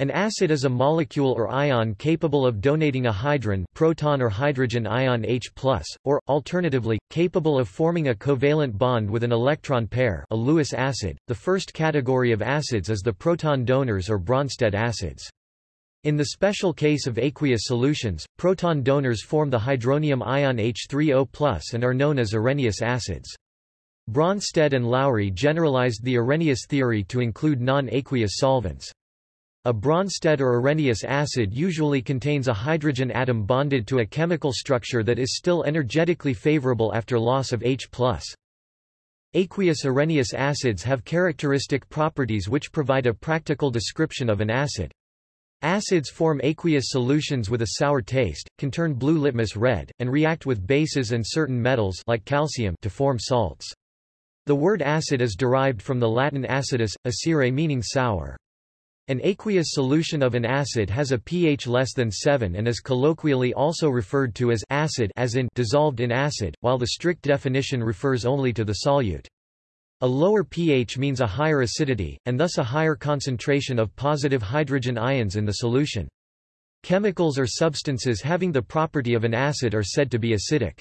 An acid is a molecule or ion capable of donating a hydron proton or hydrogen ion H+, or, alternatively, capable of forming a covalent bond with an electron pair a Lewis acid. The first category of acids is the proton donors or Bronsted acids. In the special case of aqueous solutions, proton donors form the hydronium ion H3O+, and are known as Arrhenius acids. Bronsted and Lowry generalized the Arrhenius theory to include non-aqueous solvents. A Bronsted or Arrhenius acid usually contains a hydrogen atom bonded to a chemical structure that is still energetically favorable after loss of H+. Aqueous Arrhenius acids have characteristic properties which provide a practical description of an acid. Acids form aqueous solutions with a sour taste, can turn blue litmus red, and react with bases and certain metals like calcium to form salts. The word acid is derived from the Latin acidus, acere meaning sour. An aqueous solution of an acid has a pH less than 7 and is colloquially also referred to as acid as in dissolved in acid, while the strict definition refers only to the solute. A lower pH means a higher acidity, and thus a higher concentration of positive hydrogen ions in the solution. Chemicals or substances having the property of an acid are said to be acidic.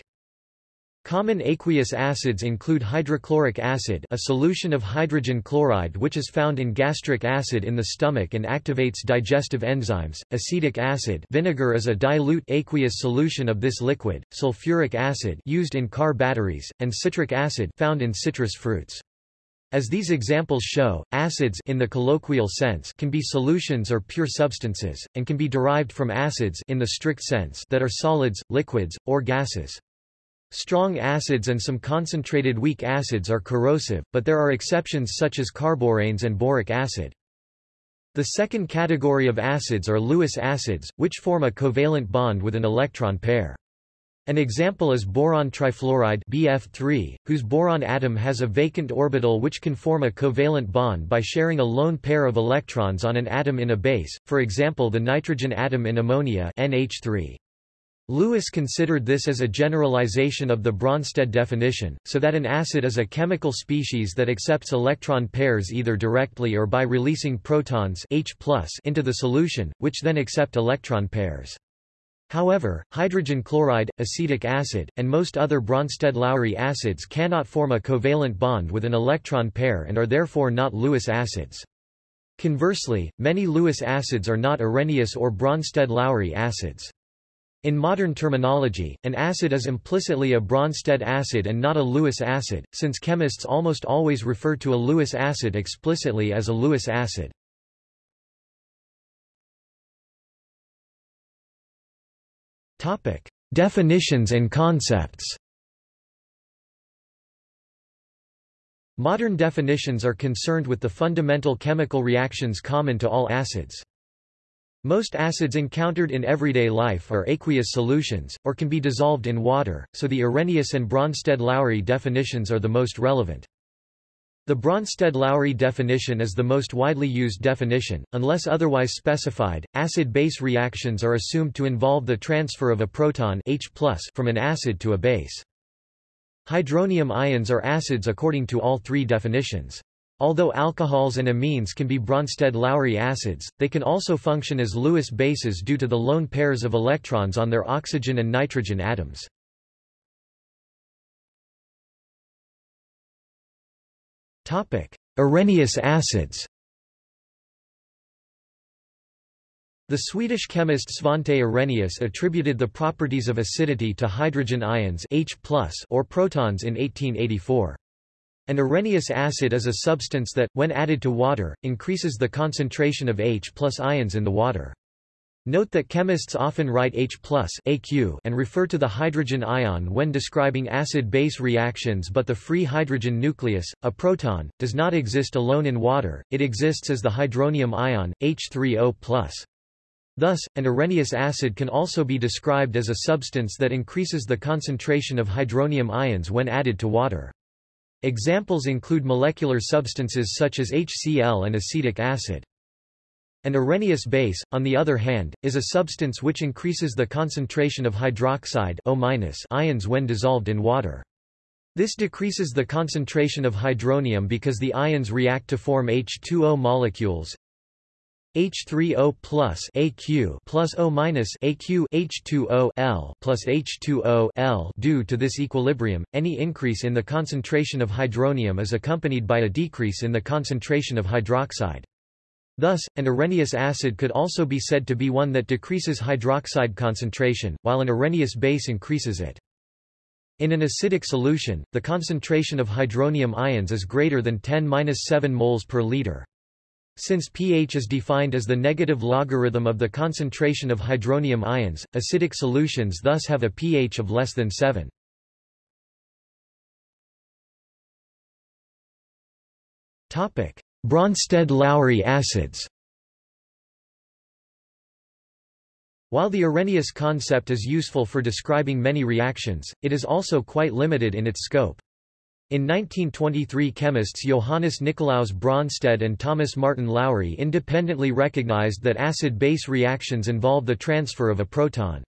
Common aqueous acids include hydrochloric acid a solution of hydrogen chloride which is found in gastric acid in the stomach and activates digestive enzymes, acetic acid vinegar is a dilute aqueous solution of this liquid, sulfuric acid used in car batteries, and citric acid found in citrus fruits. As these examples show, acids in the colloquial sense can be solutions or pure substances, and can be derived from acids in the strict sense that are solids, liquids, or gases. Strong acids and some concentrated weak acids are corrosive, but there are exceptions such as carboranes and boric acid. The second category of acids are Lewis acids, which form a covalent bond with an electron pair. An example is boron trifluoride BF3, whose boron atom has a vacant orbital which can form a covalent bond by sharing a lone pair of electrons on an atom in a base, for example the nitrogen atom in ammonia NH3. Lewis considered this as a generalization of the Bronsted definition, so that an acid is a chemical species that accepts electron pairs either directly or by releasing protons H into the solution, which then accept electron pairs. However, hydrogen chloride, acetic acid, and most other Bronsted-Lowry acids cannot form a covalent bond with an electron pair and are therefore not Lewis acids. Conversely, many Lewis acids are not Arrhenius or Bronsted-Lowry acids. In modern terminology, an acid is implicitly a Bronsted acid and not a Lewis acid, since chemists almost always refer to a Lewis acid explicitly as a Lewis acid. Definitions and concepts Modern definitions are concerned with the fundamental chemical reactions common to all acids. Most acids encountered in everyday life are aqueous solutions, or can be dissolved in water, so the Arrhenius and Bronsted-Lowry definitions are the most relevant. The Bronsted-Lowry definition is the most widely used definition, unless otherwise specified. Acid-base reactions are assumed to involve the transfer of a proton H from an acid to a base. Hydronium ions are acids according to all three definitions. Although alcohols and amines can be Bronsted-Lowry acids, they can also function as Lewis bases due to the lone pairs of electrons on their oxygen and nitrogen atoms. Arrhenius acids The Swedish chemist Svante Arrhenius attributed the properties of acidity to hydrogen ions H or protons in 1884. An Arrhenius acid is a substance that, when added to water, increases the concentration of H ions in the water. Note that chemists often write H and refer to the hydrogen ion when describing acid-base reactions but the free hydrogen nucleus, a proton, does not exist alone in water, it exists as the hydronium ion, H3O+. Thus, an Arrhenius acid can also be described as a substance that increases the concentration of hydronium ions when added to water. Examples include molecular substances such as HCl and acetic acid. An Arrhenius base, on the other hand, is a substance which increases the concentration of hydroxide O ions when dissolved in water. This decreases the concentration of hydronium because the ions react to form H2O molecules. H3O plus AQ plus O minus AQ H2O L plus H2O L due to this equilibrium, any increase in the concentration of hydronium is accompanied by a decrease in the concentration of hydroxide. Thus, an Arrhenius acid could also be said to be one that decreases hydroxide concentration, while an Arrhenius base increases it. In an acidic solution, the concentration of hydronium ions is greater than 10-7 moles per liter. Since pH is defined as the negative logarithm of the concentration of hydronium ions, acidic solutions thus have a pH of less than 7. Bronsted-Lowry acids While the Arrhenius concept is useful for describing many reactions, it is also quite limited in its scope. In 1923 chemists Johannes Nicolaus Bronsted and Thomas Martin Lowry independently recognized that acid-base reactions involve the transfer of a proton.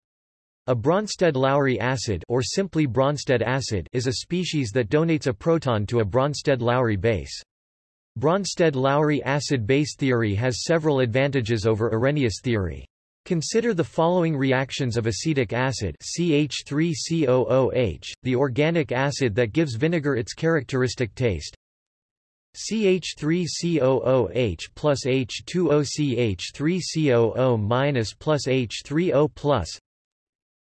A Bronsted-Lowry acid or simply Bronsted acid is a species that donates a proton to a Bronsted-Lowry base. Bronsted-Lowry acid-base theory has several advantages over Arrhenius theory. Consider the following reactions of acetic acid CH3COOH, the organic acid that gives vinegar its characteristic taste. CH3COOH plus H2OCH3COO minus plus H3O plus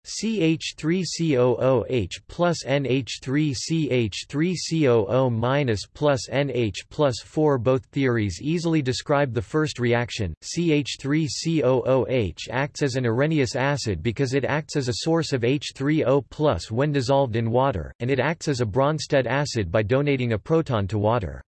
CH3COOH plus NH3CH3COO minus plus NH plus 4 Both theories easily describe the first reaction. CH3COOH acts as an Arrhenius acid because it acts as a source of H3O plus when dissolved in water, and it acts as a Bronsted acid by donating a proton to water.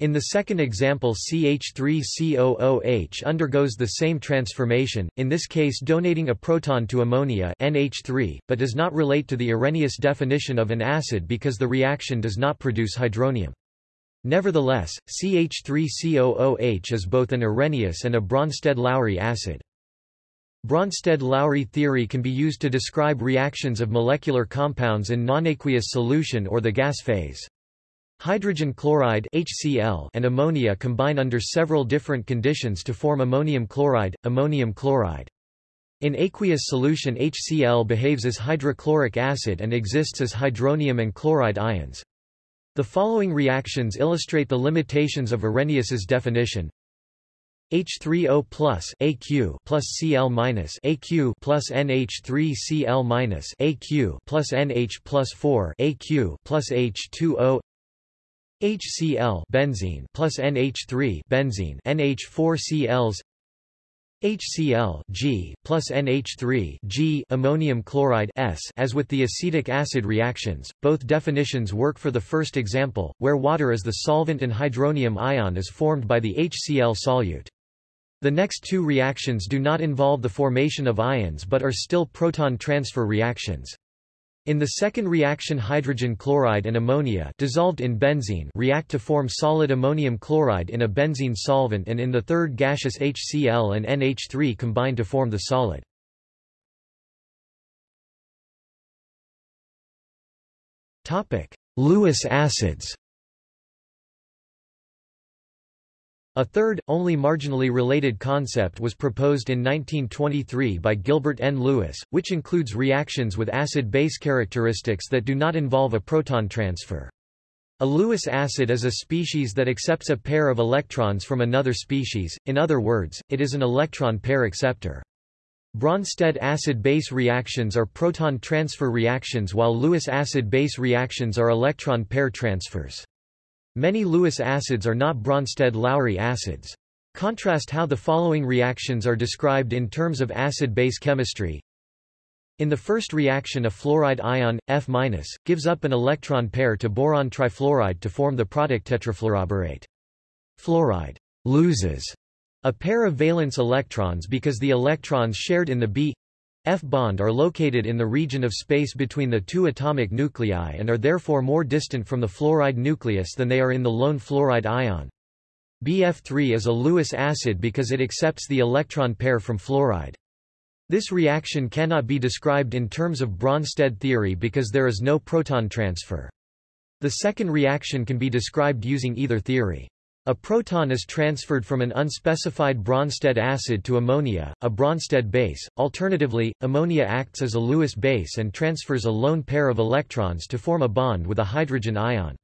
In the second example CH3COOH undergoes the same transformation, in this case donating a proton to ammonia NH3, but does not relate to the Arrhenius definition of an acid because the reaction does not produce hydronium. Nevertheless, CH3COOH is both an Arrhenius and a Bronsted-Lowry acid. Bronsted-Lowry theory can be used to describe reactions of molecular compounds in nonaqueous solution or the gas phase. Hydrogen chloride HCl and ammonia combine under several different conditions to form ammonium chloride, ammonium chloride. In aqueous solution HCl behaves as hydrochloric acid and exists as hydronium and chloride ions. The following reactions illustrate the limitations of Arrhenius's definition. H3O plus AQ plus Cl minus AQ plus NH3Cl minus AQ plus NH plus 4 AQ plus H2O HCl benzene plus NH3 benzene NH4Cls HCl G plus NH3 G ammonium chloride S as with the acetic acid reactions, both definitions work for the first example, where water is the solvent and hydronium ion is formed by the HCl solute. The next two reactions do not involve the formation of ions but are still proton transfer reactions. In the second reaction hydrogen chloride and ammonia dissolved in benzene react to form solid ammonium chloride in a benzene solvent and in the third gaseous HCl and NH3 combine to form the solid. Lewis acids A third, only marginally related concept was proposed in 1923 by Gilbert N. Lewis, which includes reactions with acid-base characteristics that do not involve a proton transfer. A Lewis acid is a species that accepts a pair of electrons from another species, in other words, it is an electron pair acceptor. Bronsted acid-base reactions are proton transfer reactions while Lewis acid-base reactions are electron pair transfers. Many Lewis acids are not Bronsted-Lowry acids. Contrast how the following reactions are described in terms of acid-base chemistry. In the first reaction a fluoride ion, F-, gives up an electron pair to boron trifluoride to form the product tetrafluoroborate. Fluoride loses a pair of valence electrons because the electrons shared in the B F-bond are located in the region of space between the two atomic nuclei and are therefore more distant from the fluoride nucleus than they are in the lone fluoride ion. BF3 is a Lewis acid because it accepts the electron pair from fluoride. This reaction cannot be described in terms of Bronsted theory because there is no proton transfer. The second reaction can be described using either theory. A proton is transferred from an unspecified Bronsted acid to ammonia, a Bronsted base. Alternatively, ammonia acts as a Lewis base and transfers a lone pair of electrons to form a bond with a hydrogen ion.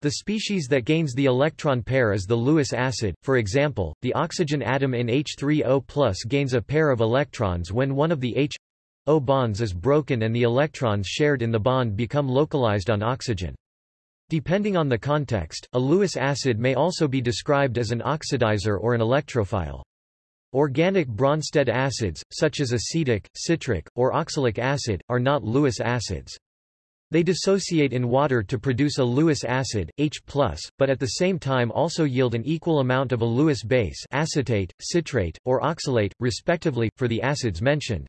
The species that gains the electron pair is the Lewis acid. For example, the oxygen atom in H3O+ gains a pair of electrons when one of the H O bonds is broken and the electrons shared in the bond become localized on oxygen. Depending on the context, a Lewis acid may also be described as an oxidizer or an electrophile. Organic Bronsted acids, such as acetic, citric, or oxalic acid, are not Lewis acids. They dissociate in water to produce a Lewis acid, H+, but at the same time also yield an equal amount of a Lewis base acetate, citrate, or oxalate, respectively, for the acids mentioned.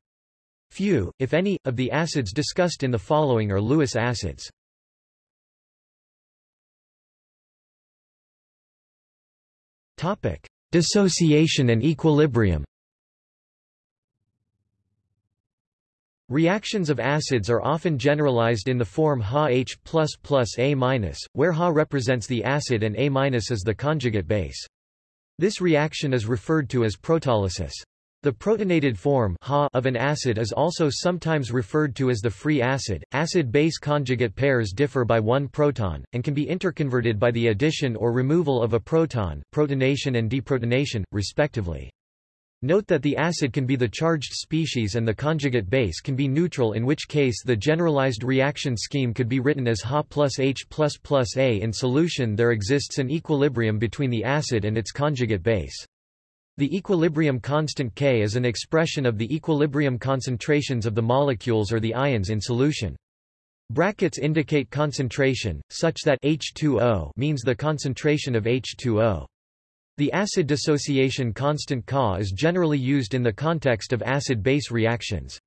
Few, if any, of the acids discussed in the following are Lewis acids. Dissociation and equilibrium Reactions of acids are often generalized in the form HaH++ A-, where Ha represents the acid and A- is the conjugate base. This reaction is referred to as protolysis. The protonated form of an acid is also sometimes referred to as the free acid. Acid-base conjugate pairs differ by one proton, and can be interconverted by the addition or removal of a proton protonation and deprotonation, respectively. Note that the acid can be the charged species and the conjugate base can be neutral in which case the generalized reaction scheme could be written as Ha plus H plus plus A. In solution there exists an equilibrium between the acid and its conjugate base. The equilibrium constant K is an expression of the equilibrium concentrations of the molecules or the ions in solution. Brackets indicate concentration, such that H2O means the concentration of H2O. The acid dissociation constant Ka is generally used in the context of acid-base reactions.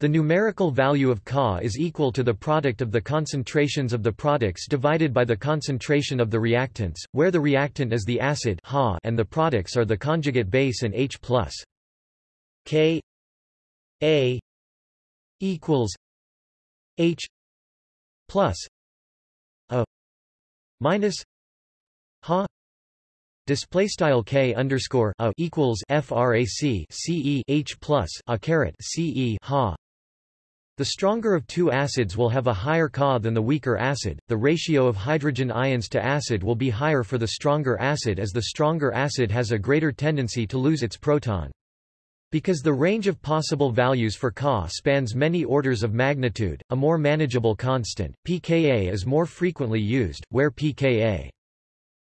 The numerical value of Ka is equal to the product of the concentrations of the products divided by the concentration of the reactants, where the reactant is the acid ha and the products are the conjugate base and H+. K A equals H plus A minus Ha display style K underscore A equals frac CE H plus A caret CE Ha the stronger of two acids will have a higher Ka than the weaker acid. The ratio of hydrogen ions to acid will be higher for the stronger acid as the stronger acid has a greater tendency to lose its proton. Because the range of possible values for Ka spans many orders of magnitude, a more manageable constant, pKa is more frequently used, where pKa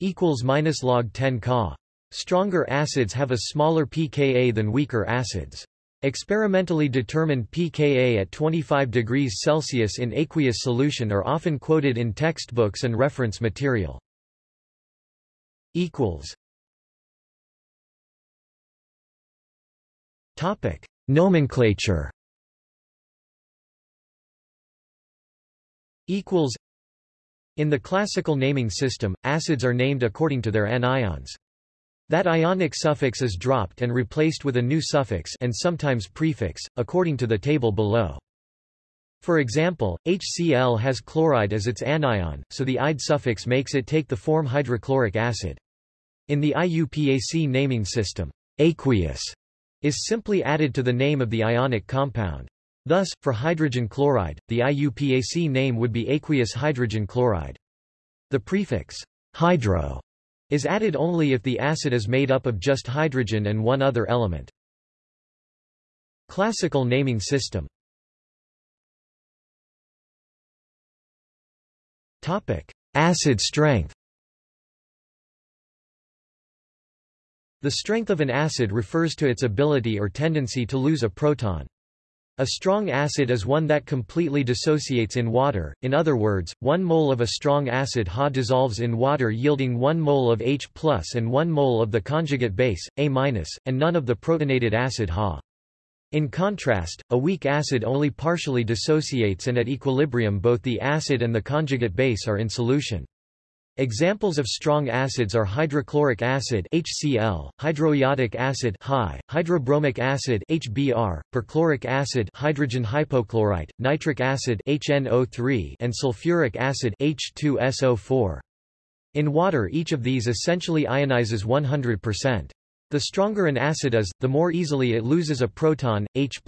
equals minus log 10 Ka. Stronger acids have a smaller pKa than weaker acids. Experimentally determined pKa at 25 degrees Celsius in aqueous solution are often quoted in textbooks and reference material. Topic: Nomenclature. Equals. In the classical naming system, acids are named according to their anions. That ionic suffix is dropped and replaced with a new suffix and sometimes prefix, according to the table below. For example, HCl has chloride as its anion, so the ide suffix makes it take the form hydrochloric acid. In the IUPAC naming system, aqueous is simply added to the name of the ionic compound. Thus, for hydrogen chloride, the IUPAC name would be aqueous hydrogen chloride. The prefix hydro is added only if the acid is made up of just hydrogen and one other element. Classical naming system Acid strength The strength of an acid refers to its ability or tendency to lose a proton. A strong acid is one that completely dissociates in water, in other words, 1 mole of a strong acid Ha dissolves in water yielding 1 mole of H and 1 mole of the conjugate base, A-, and none of the protonated acid Ha. In contrast, a weak acid only partially dissociates and at equilibrium both the acid and the conjugate base are in solution. Examples of strong acids are hydrochloric acid HCl, hydroiodic acid Hi, hydrobromic acid HBr, perchloric acid hydrogen hypochlorite, nitric acid HNO3 and sulfuric acid H2SO4. In water each of these essentially ionizes 100%. The stronger an acid is, the more easily it loses a proton, H+.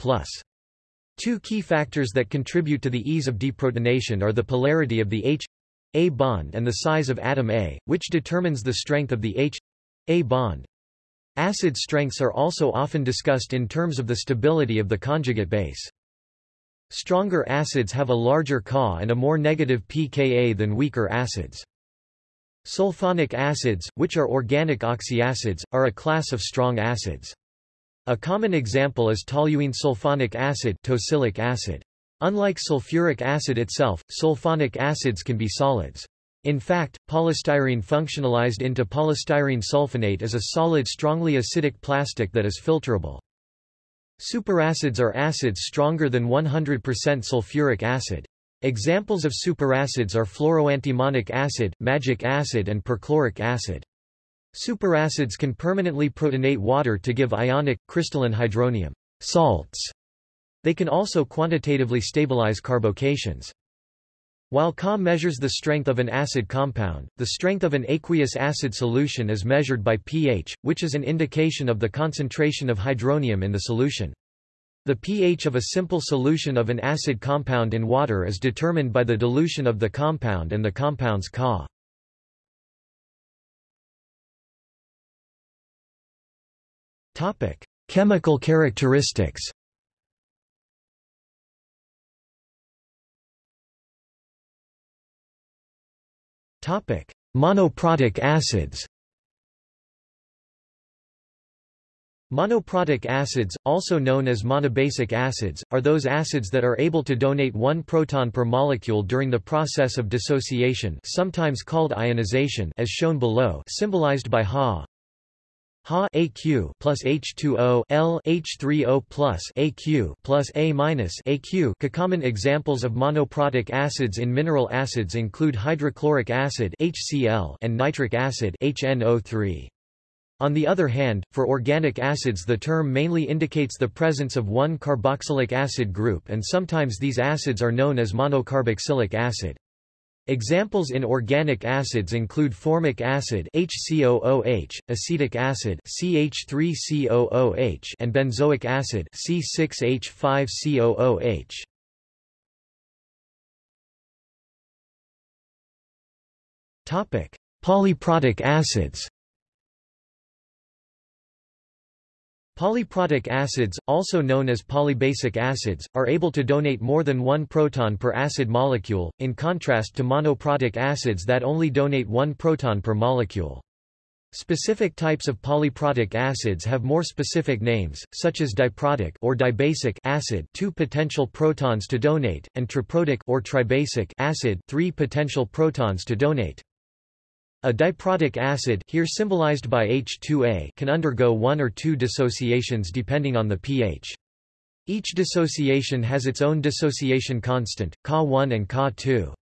Two key factors that contribute to the ease of deprotonation are the polarity of the H A bond and the size of atom A, which determines the strength of the H A bond. Acid strengths are also often discussed in terms of the stability of the conjugate base. Stronger acids have a larger Ka and a more negative pKa than weaker acids. Sulfonic acids, which are organic oxyacids, are a class of strong acids. A common example is toluene sulfonic acid, tosylic acid. Unlike sulfuric acid itself, sulfonic acids can be solids. In fact, polystyrene functionalized into polystyrene sulfonate is a solid strongly acidic plastic that is filterable. Superacids are acids stronger than 100% sulfuric acid. Examples of superacids are fluoroantimonic acid, magic acid and perchloric acid. Superacids can permanently protonate water to give ionic, crystalline hydronium salts. They can also quantitatively stabilize carbocations. While Ka measures the strength of an acid compound, the strength of an aqueous acid solution is measured by pH, which is an indication of the concentration of hydronium in the solution. The pH of a simple solution of an acid compound in water is determined by the dilution of the compound and the compound's Ka. Chemical characteristics. Monoprotic acids. Monoprotic acids, also known as monobasic acids, are those acids that are able to donate one proton per molecule during the process of dissociation sometimes called ionization as shown below symbolized by Ha Ha AQ plus H2O L H3O plus AQ plus A minus AQ. Common examples of monoprotic acids in mineral acids include hydrochloric acid HCl and nitric acid HNO3. On the other hand, for organic acids the term mainly indicates the presence of one carboxylic acid group and sometimes these acids are known as monocarboxylic acid. Examples in organic acids include formic acid HCOOH, acetic acid CH3COOH and benzoic acid C6H5COOH. Topic: Polyprotic acids. Polyprotic acids, also known as polybasic acids, are able to donate more than one proton per acid molecule, in contrast to monoprotic acids that only donate one proton per molecule. Specific types of polyprotic acids have more specific names, such as diprotic or dibasic acid, two potential protons to donate, and triprotic or tribasic acid, three potential protons to donate. A diprotic acid here symbolized by H2A can undergo one or two dissociations depending on the pH. Each dissociation has its own dissociation constant, Ka1 and Ka2.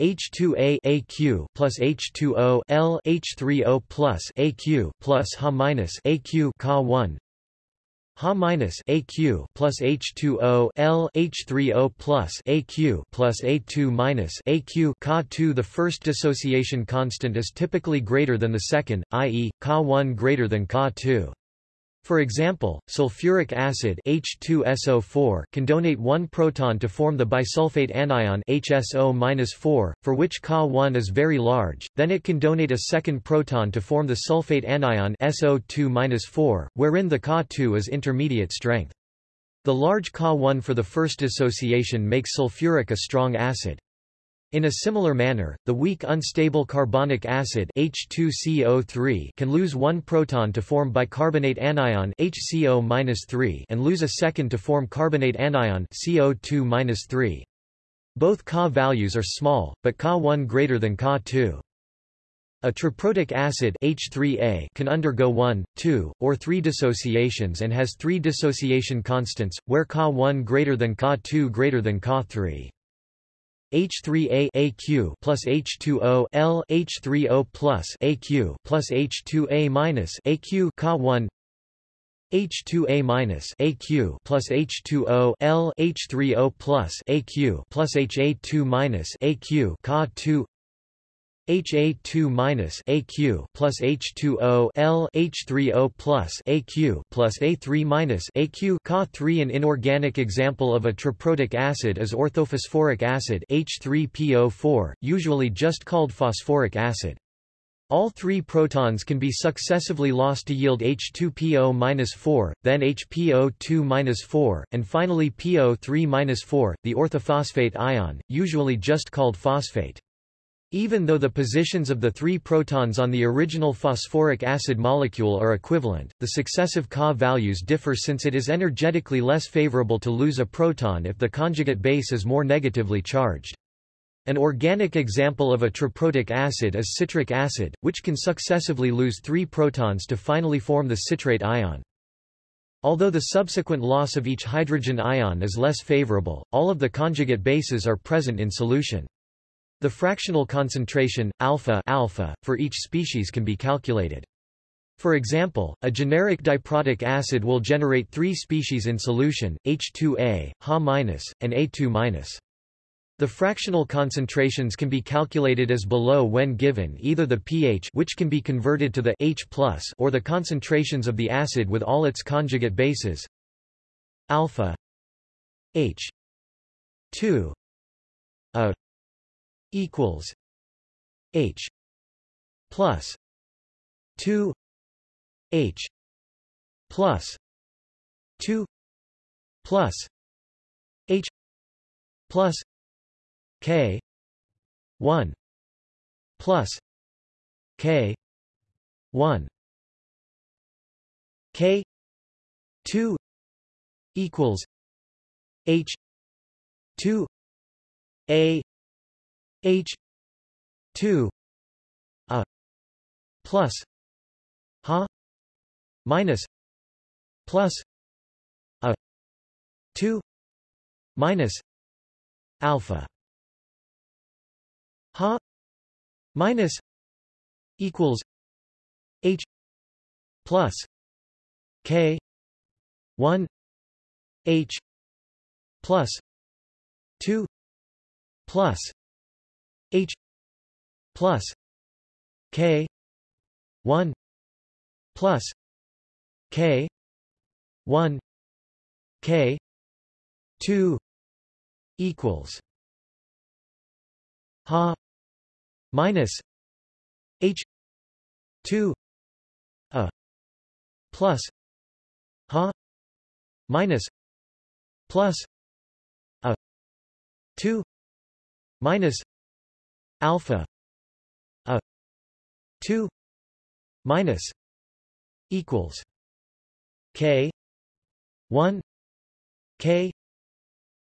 H2A AQ plus H2O L H3O plus AQ plus Ha minus AQ Ka1 Ha minus AQ plus H2O L H3O plus AQ plus A2 minus AQ Ka2 The first dissociation constant is typically greater than the second, i.e., Ka1 greater than Ka2. For example, sulfuric acid H2SO4 can donate one proton to form the bisulfate anion HSO-4, for which Ka1 is very large, then it can donate a second proton to form the sulfate anion SO2-4, wherein the Ka2 is intermediate strength. The large Ka1 for the first dissociation makes sulfuric a strong acid. In a similar manner, the weak unstable carbonic acid H2CO3 can lose one proton to form bicarbonate anion HCO and lose a second to form carbonate anion CO2 Both Ka values are small, but Ka1 greater than Ka2. A triprotic acid H3A can undergo 1, 2, or 3 dissociations and has 3 dissociation constants, where Ka1 greater than Ka2 greater than Ka3. H3A AQ plus H2O L H3O plus AQ plus H2A minus AQ Ka1 H2A minus AQ plus H2O L H3O plus AQ plus HA2 minus AQ Ka2 Ha2 minus AQ plus H2O L H3O plus AQ plus A3 minus AQ Ka3 An inorganic example of a triprotic acid is orthophosphoric acid H3PO4, usually just called phosphoric acid. All three protons can be successively lost to yield H2PO-4, then HPO2-4, and finally PO3-4, the orthophosphate ion, usually just called phosphate. Even though the positions of the three protons on the original phosphoric acid molecule are equivalent, the successive Ka values differ since it is energetically less favorable to lose a proton if the conjugate base is more negatively charged. An organic example of a triprotic acid is citric acid, which can successively lose three protons to finally form the citrate ion. Although the subsequent loss of each hydrogen ion is less favorable, all of the conjugate bases are present in solution. The fractional concentration, alpha, alpha for each species can be calculated. For example, a generic diprotic acid will generate three species in solution, H2A, Ha-, and A2-. The fractional concentrations can be calculated as below when given either the pH which can be converted to the H or the concentrations of the acid with all its conjugate bases alpha H 2 A equals H plus two H plus two plus H plus K one plus K one K two equals H two A H two a plus ha minus plus a two minus alpha. Ha minus equals H plus K one H plus two plus H plus K one plus K one K two equals Ha minus H two A plus Ha minus plus A two minus alpha a 2 minus equals k 1 k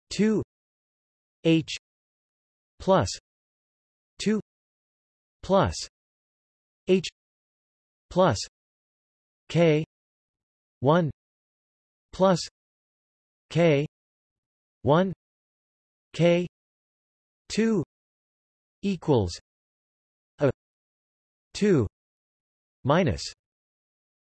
2 h plus 2 plus h plus k 1 plus k 1 k 2 equals a 2 minus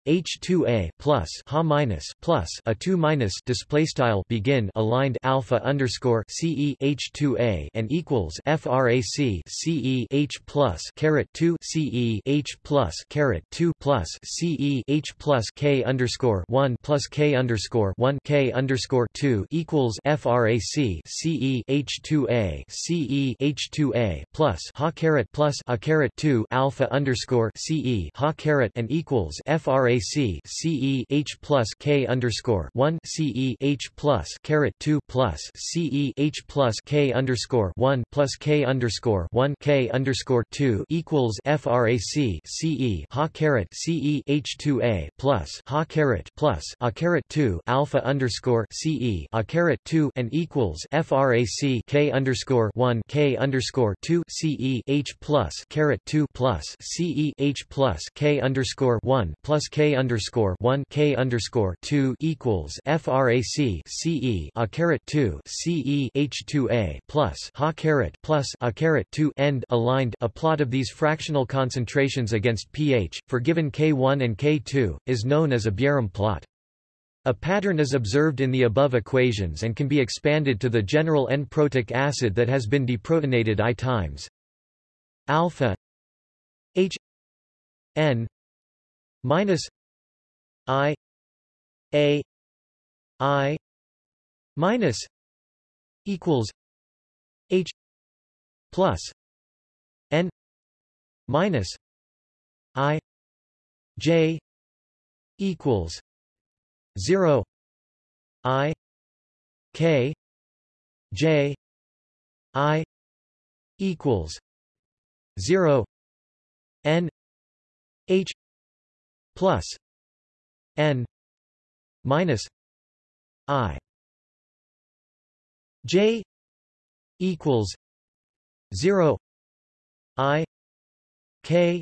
H2A plus Ha minus plus a 2 minus display style begin aligned alpha underscore CE H2A and equals frac CE H plus caret 2 CE H plus caret 2 plus CE H plus K underscore 1 plus K underscore 1 K underscore 2 equals frac CE H2A CE H2A plus Ha caret plus a caret 2 alpha underscore CE Ha caret and equals frac RAC CE H plus K underscore one CE H plus caret two plus CE H plus K underscore one plus K underscore one K underscore two equals FRAC CE Ha caret CE H two A plus Ha caret plus A caret two alpha underscore CE A caret two and equals FRAC K underscore one K underscore two CE H plus caret two plus CE H plus K underscore one plus K K underscore one K underscore two equals FRAC CE a caret two CE H two A plus Ha caret plus a caret two end aligned a plot of these fractional concentrations against pH, for given K1 and K2, is known as a Bjerrum plot. A pattern is observed in the above equations and can be expanded to the general N-protic acid that has been deprotonated I times alpha H N minus I A I minus equals H plus N minus I J equals zero I K J I equals zero N H plus N minus I. J equals zero I K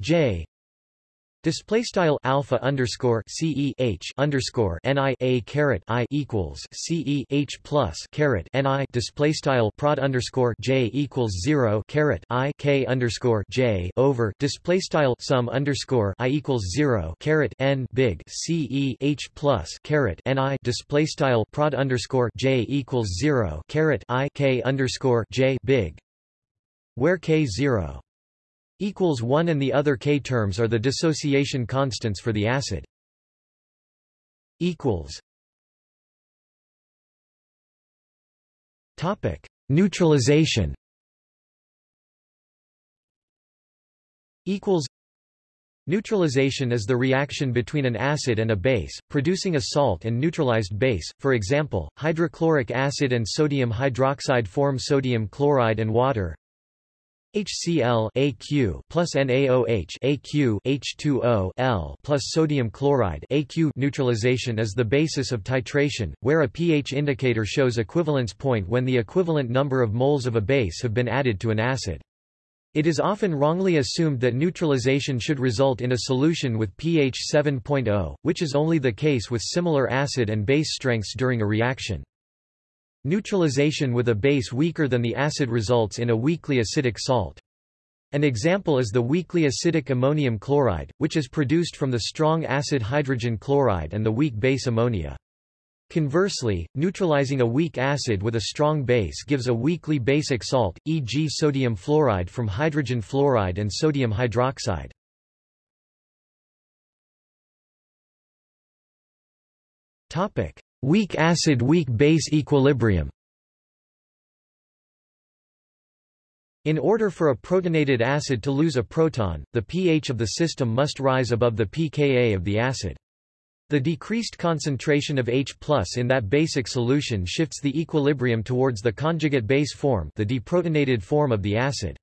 J Display style alpha underscore C E H underscore N I A caret I equals C E H plus caret N I. Display style prod underscore J equals zero caret I K underscore J over. Display style sum underscore I equals zero caret N big C E H plus caret N I. Display style prod underscore J equals zero caret I K underscore J big where K zero equals 1 and the other k terms are the dissociation constants for the acid equals topic neutralization equals Neutralization is the reaction between an acid and a base, producing a salt and neutralized base. For example, hydrochloric acid and sodium hydroxide form sodium chloride and water. HCl AQ plus NaOH AQ H2O L plus sodium chloride AQ neutralization is the basis of titration, where a pH indicator shows equivalence point when the equivalent number of moles of a base have been added to an acid. It is often wrongly assumed that neutralization should result in a solution with pH 7.0, which is only the case with similar acid and base strengths during a reaction. Neutralization with a base weaker than the acid results in a weakly acidic salt. An example is the weakly acidic ammonium chloride, which is produced from the strong acid hydrogen chloride and the weak base ammonia. Conversely, neutralizing a weak acid with a strong base gives a weakly basic salt, e.g. sodium fluoride from hydrogen fluoride and sodium hydroxide. Topic: Weak acid-weak base equilibrium In order for a protonated acid to lose a proton, the pH of the system must rise above the pKa of the acid. The decreased concentration of H in that basic solution shifts the equilibrium towards the conjugate base form the deprotonated form of the acid.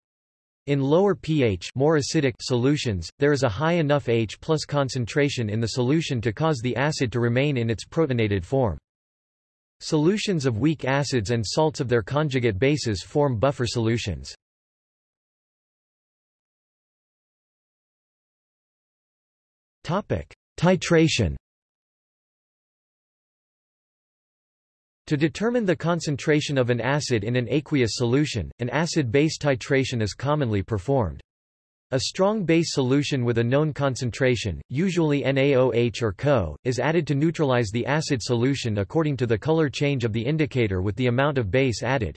In lower pH more acidic solutions, there is a high enough H plus concentration in the solution to cause the acid to remain in its protonated form. Solutions of weak acids and salts of their conjugate bases form buffer solutions. Titration To determine the concentration of an acid in an aqueous solution, an acid-base titration is commonly performed. A strong base solution with a known concentration, usually NaOH or CO, is added to neutralize the acid solution according to the color change of the indicator with the amount of base added.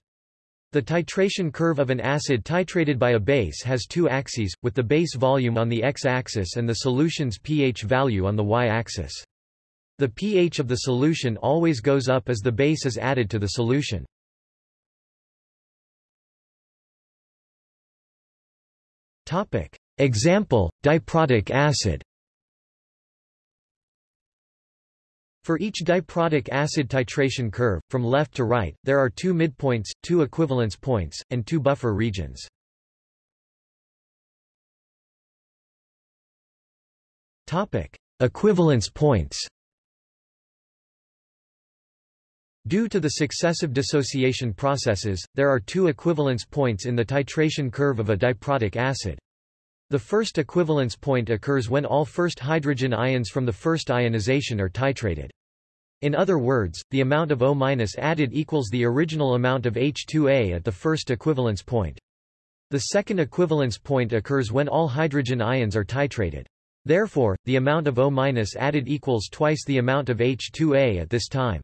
The titration curve of an acid titrated by a base has two axes, with the base volume on the x-axis and the solution's pH value on the y-axis. The pH of the solution always goes up as the base is added to the solution. Topic. Example, diprotic acid For each diprotic acid titration curve, from left to right, there are two midpoints, two equivalence points, and two buffer regions. Topic. Equivalence points Due to the successive dissociation processes, there are two equivalence points in the titration curve of a diprotic acid. The first equivalence point occurs when all first hydrogen ions from the first ionization are titrated. In other words, the amount of O- added equals the original amount of H2A at the first equivalence point. The second equivalence point occurs when all hydrogen ions are titrated. Therefore, the amount of O- added equals twice the amount of H2A at this time.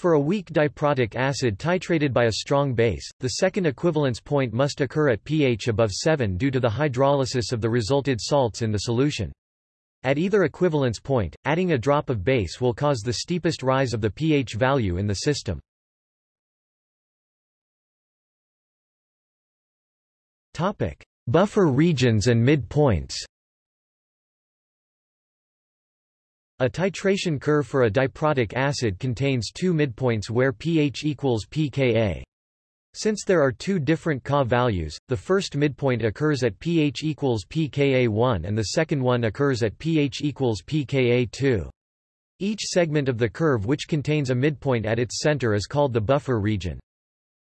For a weak diprotic acid titrated by a strong base, the second equivalence point must occur at pH above 7 due to the hydrolysis of the resulted salts in the solution. At either equivalence point, adding a drop of base will cause the steepest rise of the pH value in the system. Buffer regions and midpoints A titration curve for a diprotic acid contains two midpoints where pH equals pKa. Since there are two different Ka values, the first midpoint occurs at pH equals pKa1 and the second one occurs at pH equals pKa2. Each segment of the curve which contains a midpoint at its center is called the buffer region.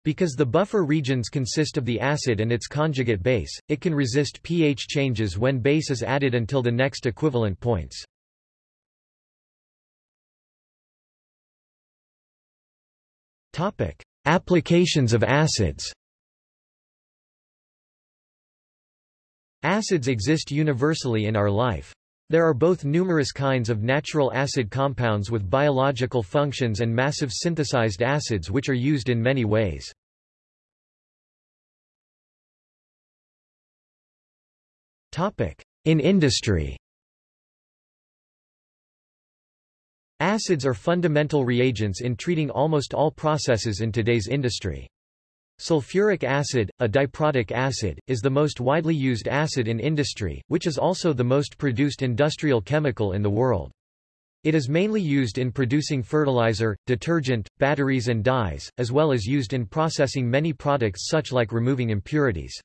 Because the buffer regions consist of the acid and its conjugate base, it can resist pH changes when base is added until the next equivalent points. Topic: Applications of acids. Acids exist universally in our life. There are both numerous kinds of natural acid compounds with biological functions and massive synthesized acids which are used in many ways. In industry Acids are fundamental reagents in treating almost all processes in today's industry. Sulfuric acid, a diprotic acid, is the most widely used acid in industry, which is also the most produced industrial chemical in the world. It is mainly used in producing fertilizer, detergent, batteries and dyes, as well as used in processing many products such like removing impurities.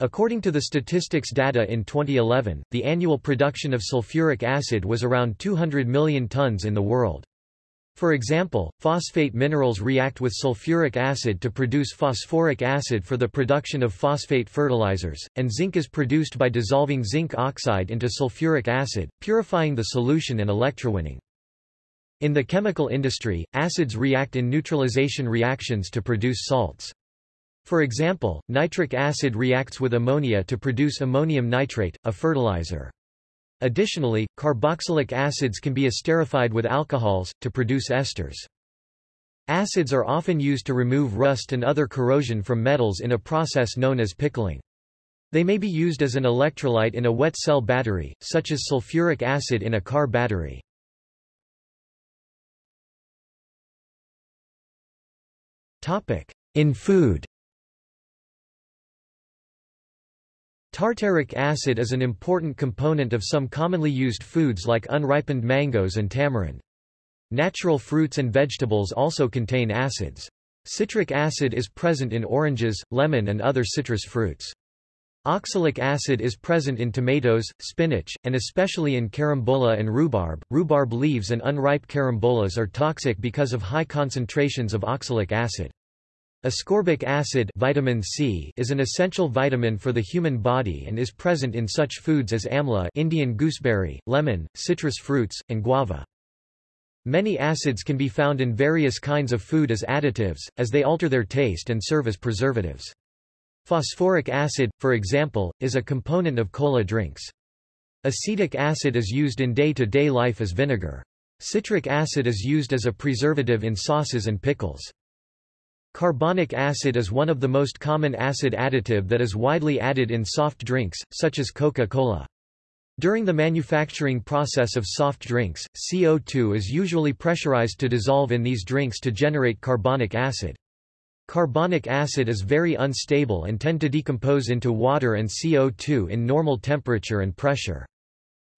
According to the statistics data in 2011, the annual production of sulfuric acid was around 200 million tons in the world. For example, phosphate minerals react with sulfuric acid to produce phosphoric acid for the production of phosphate fertilizers, and zinc is produced by dissolving zinc oxide into sulfuric acid, purifying the solution and electrowinning. In the chemical industry, acids react in neutralization reactions to produce salts. For example, nitric acid reacts with ammonia to produce ammonium nitrate, a fertilizer. Additionally, carboxylic acids can be esterified with alcohols, to produce esters. Acids are often used to remove rust and other corrosion from metals in a process known as pickling. They may be used as an electrolyte in a wet cell battery, such as sulfuric acid in a car battery. In food Tartaric acid is an important component of some commonly used foods like unripened mangoes and tamarind. Natural fruits and vegetables also contain acids. Citric acid is present in oranges, lemon and other citrus fruits. Oxalic acid is present in tomatoes, spinach, and especially in carambola and rhubarb. Rhubarb leaves and unripe carambolas are toxic because of high concentrations of oxalic acid. Ascorbic acid vitamin C is an essential vitamin for the human body and is present in such foods as amla Indian gooseberry, lemon, citrus fruits, and guava. Many acids can be found in various kinds of food as additives, as they alter their taste and serve as preservatives. Phosphoric acid, for example, is a component of cola drinks. Acetic acid is used in day-to-day -day life as vinegar. Citric acid is used as a preservative in sauces and pickles. Carbonic acid is one of the most common acid additive that is widely added in soft drinks, such as Coca-Cola. During the manufacturing process of soft drinks, CO2 is usually pressurized to dissolve in these drinks to generate carbonic acid. Carbonic acid is very unstable and tend to decompose into water and CO2 in normal temperature and pressure.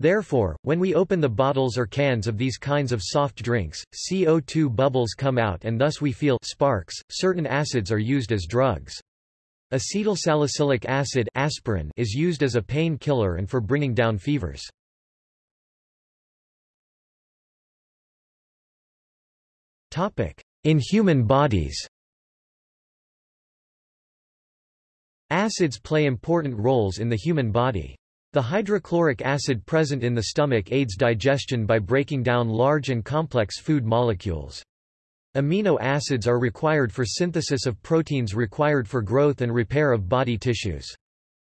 Therefore, when we open the bottles or cans of these kinds of soft drinks, CO2 bubbles come out and thus we feel sparks. Certain acids are used as drugs. Acetylsalicylic acid aspirin is used as a pain killer and for bringing down fevers. Topic: In human bodies. Acids play important roles in the human body. The hydrochloric acid present in the stomach aids digestion by breaking down large and complex food molecules. Amino acids are required for synthesis of proteins required for growth and repair of body tissues.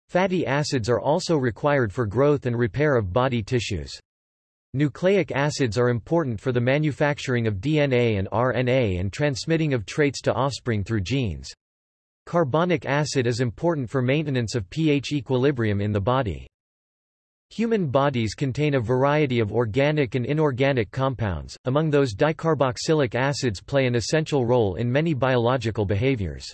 Fatty acids are also required for growth and repair of body tissues. Nucleic acids are important for the manufacturing of DNA and RNA and transmitting of traits to offspring through genes. Carbonic acid is important for maintenance of pH equilibrium in the body. Human bodies contain a variety of organic and inorganic compounds, among those dicarboxylic acids play an essential role in many biological behaviors.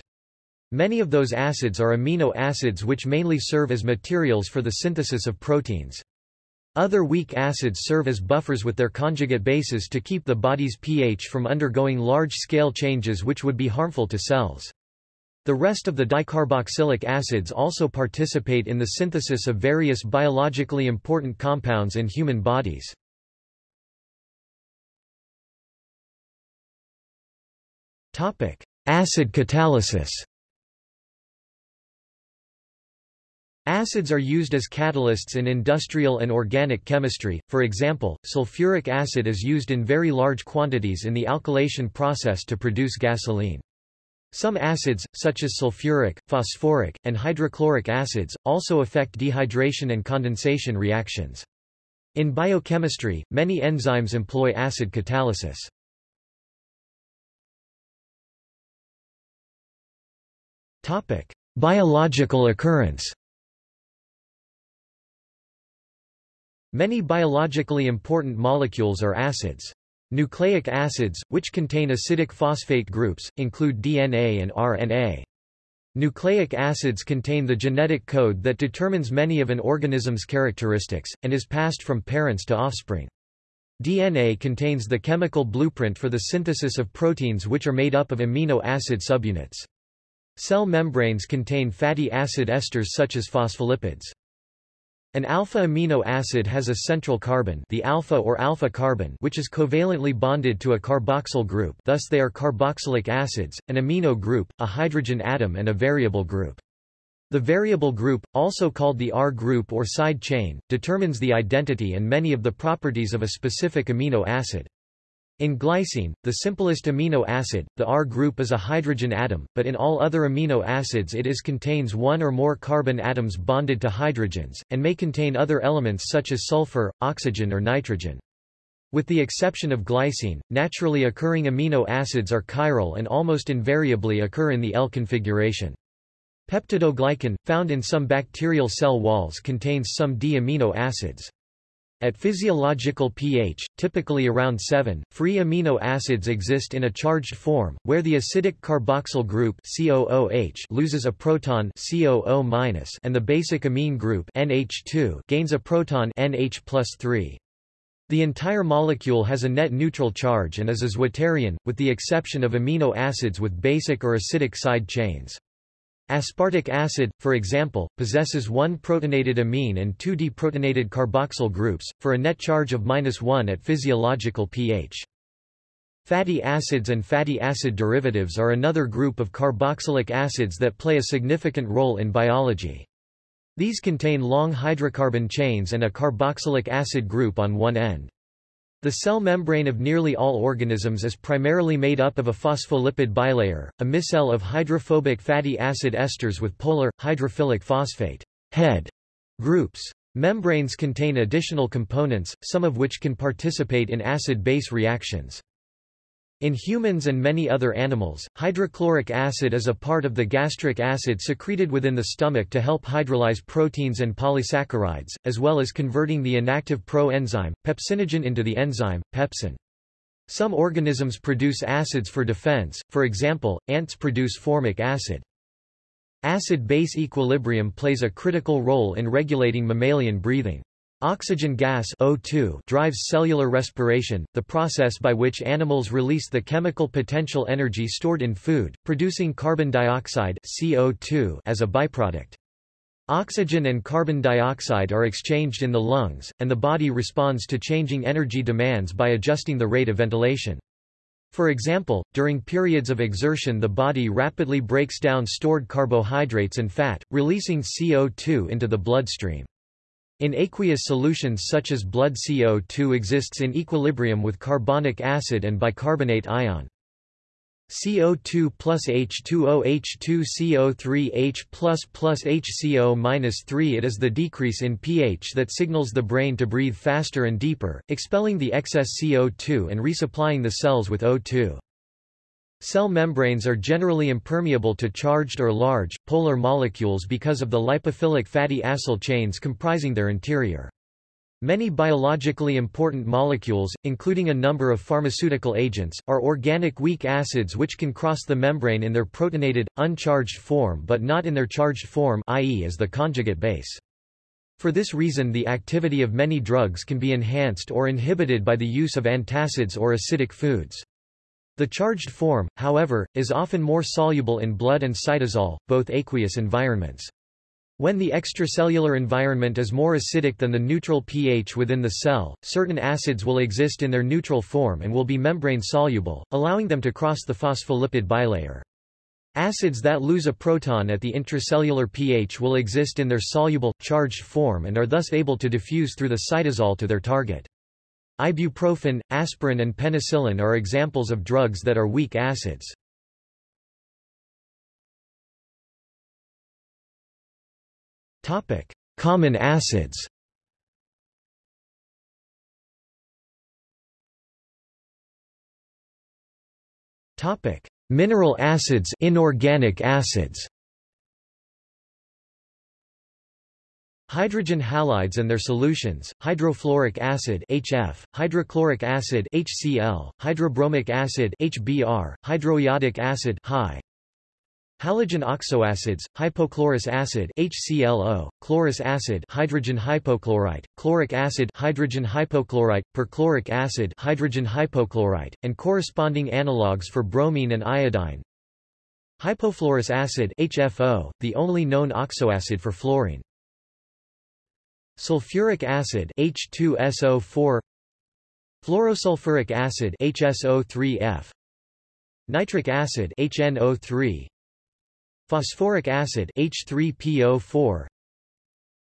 Many of those acids are amino acids which mainly serve as materials for the synthesis of proteins. Other weak acids serve as buffers with their conjugate bases to keep the body's pH from undergoing large-scale changes which would be harmful to cells. The rest of the dicarboxylic acids also participate in the synthesis of various biologically important compounds in human bodies. Acid catalysis Acids are used as catalysts in industrial and organic chemistry, for example, sulfuric acid is used in very large quantities in the alkylation process to produce gasoline. Some acids, such as sulfuric, phosphoric, and hydrochloric acids, also affect dehydration and condensation reactions. In biochemistry, many enzymes employ acid catalysis. Biological occurrence Many biologically important molecules are acids. Nucleic acids, which contain acidic phosphate groups, include DNA and RNA. Nucleic acids contain the genetic code that determines many of an organism's characteristics, and is passed from parents to offspring. DNA contains the chemical blueprint for the synthesis of proteins which are made up of amino acid subunits. Cell membranes contain fatty acid esters such as phospholipids. An alpha amino acid has a central carbon the alpha or alpha carbon which is covalently bonded to a carboxyl group thus they are carboxylic acids, an amino group, a hydrogen atom and a variable group. The variable group, also called the R group or side chain, determines the identity and many of the properties of a specific amino acid. In glycine, the simplest amino acid, the R group is a hydrogen atom, but in all other amino acids it is contains one or more carbon atoms bonded to hydrogens, and may contain other elements such as sulfur, oxygen or nitrogen. With the exception of glycine, naturally occurring amino acids are chiral and almost invariably occur in the L configuration. Peptidoglycan, found in some bacterial cell walls contains some D amino acids. At physiological pH, typically around 7, free amino acids exist in a charged form, where the acidic carboxyl group COOH loses a proton COO- and the basic amine group NH2 gains a proton NH The entire molecule has a net neutral charge and is a zwitterion, with the exception of amino acids with basic or acidic side chains. Aspartic acid, for example, possesses one protonated amine and two deprotonated carboxyl groups, for a net charge of 1 at physiological pH. Fatty acids and fatty acid derivatives are another group of carboxylic acids that play a significant role in biology. These contain long hydrocarbon chains and a carboxylic acid group on one end. The cell membrane of nearly all organisms is primarily made up of a phospholipid bilayer, a micelle of hydrophobic fatty acid esters with polar, hydrophilic phosphate head groups. Membranes contain additional components, some of which can participate in acid-base reactions. In humans and many other animals, hydrochloric acid is a part of the gastric acid secreted within the stomach to help hydrolyze proteins and polysaccharides, as well as converting the inactive pro-enzyme, pepsinogen into the enzyme, pepsin. Some organisms produce acids for defense, for example, ants produce formic acid. Acid-base equilibrium plays a critical role in regulating mammalian breathing. Oxygen gas O2 drives cellular respiration, the process by which animals release the chemical potential energy stored in food, producing carbon dioxide CO2 as a byproduct. Oxygen and carbon dioxide are exchanged in the lungs, and the body responds to changing energy demands by adjusting the rate of ventilation. For example, during periods of exertion the body rapidly breaks down stored carbohydrates and fat, releasing CO2 into the bloodstream. In aqueous solutions such as blood CO2 exists in equilibrium with carbonic acid and bicarbonate ion. CO2 plus H2O H2 CO3 H plus plus HCO minus 3 It is the decrease in pH that signals the brain to breathe faster and deeper, expelling the excess CO2 and resupplying the cells with O2. Cell membranes are generally impermeable to charged or large, polar molecules because of the lipophilic fatty acyl chains comprising their interior. Many biologically important molecules, including a number of pharmaceutical agents, are organic weak acids which can cross the membrane in their protonated, uncharged form but not in their charged form i.e. as the conjugate base. For this reason the activity of many drugs can be enhanced or inhibited by the use of antacids or acidic foods. The charged form, however, is often more soluble in blood and cytosol, both aqueous environments. When the extracellular environment is more acidic than the neutral pH within the cell, certain acids will exist in their neutral form and will be membrane-soluble, allowing them to cross the phospholipid bilayer. Acids that lose a proton at the intracellular pH will exist in their soluble, charged form and are thus able to diffuse through the cytosol to their target. Ibuprofen, aspirin and penicillin are examples of drugs that are weak acids. Common acids Mineral acids, inorganic acids. Hydrogen halides and their solutions, hydrofluoric acid HF, hydrochloric acid HCl, hydrobromic acid HBr, hydroiodic acid HI, Halogen oxoacids, hypochlorous acid HClO, chlorous acid hydrogen hypochlorite, chloric acid hydrogen hypochlorite, perchloric acid hydrogen hypochlorite, and corresponding analogues for bromine and iodine. Hypofluorous acid HFO, the only known oxoacid for fluorine. Sulfuric acid H2SO4 Fluorosulfuric acid HSO3F Nitric acid HNO3 Phosphoric acid H3PO4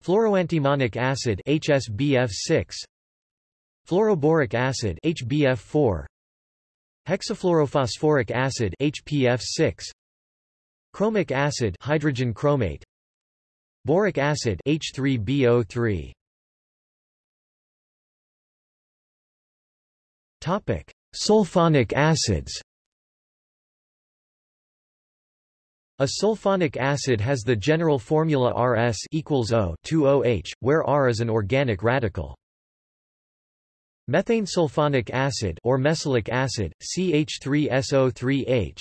Fluoroantimonic acid HSBF6 Fluoroboric acid HBF4 Hexafluorophosphoric acid HPF6 Chromic acid hydrogen chromate Boric acid H3BO3 Topic Sulfonic acids A sulfonic acid has the general formula Rs equals O 2OH, where R is an organic radical. Methane sulfonic acid or mesylic acid, CH3SO3H.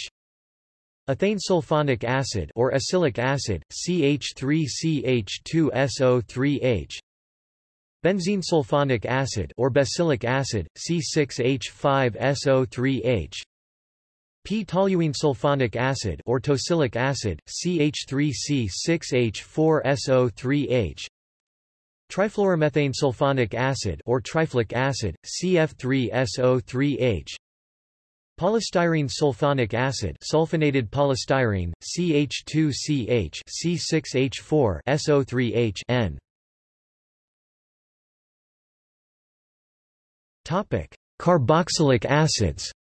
Ethane sulfonic acid or esylic acid, CH3CH2SO3H. Benzene sulfonic acid or besylic acid, C6H5SO3H. P-toluene sulfonic acid or tosylic acid, CH3C6H4SO3H. Trifluoromethane sulfonic acid or triflic acid, CF3SO3H. Polystyrene sulfonic acid sulfonated polystyrene, CH2CH C6H4 SO3H N. Topic: Carboxylic acids.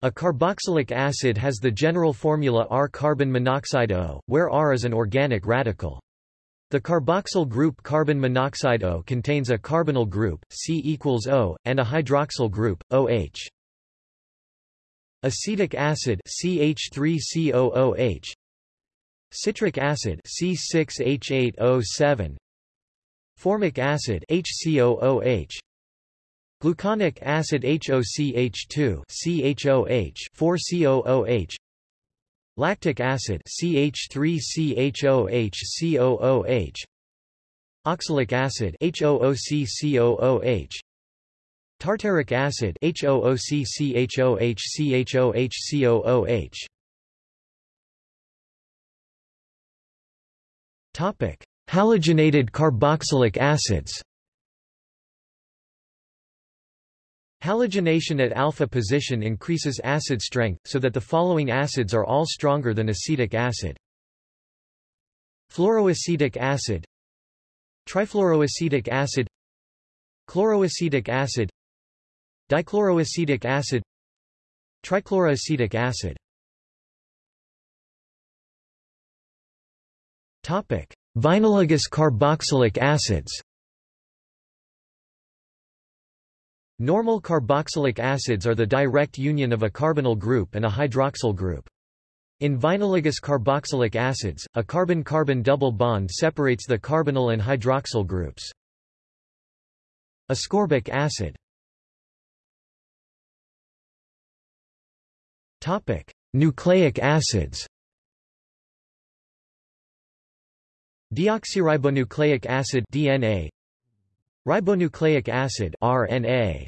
A carboxylic acid has the general formula R-carbon monoxide O, where R is an organic radical. The carboxyl group carbon monoxide O contains a carbonyl group, C equals O, and a hydroxyl group, OH. Acetic acid CH3COOH Citric acid C6H8O7 Formic acid HCOOH Gluconic acid HOCH2 CHOH 4COOH Lactic acid CH3CHOH COOH Oxalic acid HOOCCOOH Tartaric acid HOOCCHOH CHOH COOH Topic Halogenated carboxylic acids Halogenation at alpha position increases acid strength, so that the following acids are all stronger than acetic acid. Fluoroacetic acid. Trifluoroacetic acid. Chloroacetic acid. Dichloroacetic acid. Trichloroacetic acid. Vinylogous carboxylic acids Normal carboxylic acids are the direct union of a carbonyl group and a hydroxyl group. In vinylogous carboxylic acids, a carbon-carbon double bond separates the carbonyl and hydroxyl groups. Ascorbic acid Nucleic acids Deoxyribonucleic acid DNA Ribonucleic acid RNA